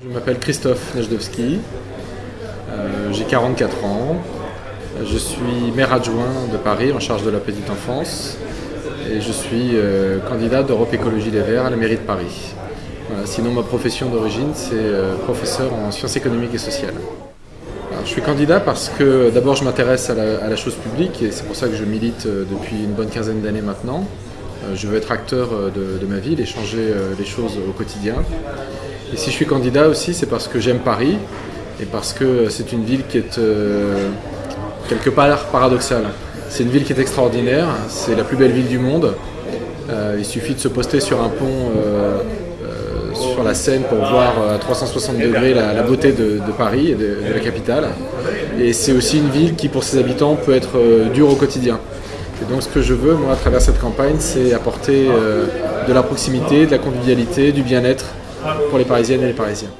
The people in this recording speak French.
Je m'appelle Christophe Nejdowski, euh, j'ai 44 ans, je suis maire adjoint de Paris en charge de la petite enfance et je suis euh, candidat d'Europe Écologie Les Verts à la mairie de Paris. sinon ma profession d'origine c'est euh, professeur en sciences économiques et sociales. je suis candidat parce que d'abord je m'intéresse à, la chose publique et c'est pour ça que je milite depuis une bonne quinzaine d'années maintenant. je veux être acteur de, de ma ville et changer les choses au quotidien. Et si je suis candidat aussi, c'est parce que j'aime Paris et parce que c'est une ville qui est euh, quelque part paradoxale. C'est une ville qui est extraordinaire, c'est la plus belle ville du monde. Euh, il suffit de se poster sur un pont euh, sur la Seine pour voir à 360 degrés la, beauté de, Paris et de, la capitale. Et c'est aussi une ville qui, pour ses habitants, peut être dure au quotidien. Et donc ce que je veux, moi, à travers cette campagne, c'est apporter de la proximité, de la convivialité, du bien-être pour les Parisiennes et les Parisiens.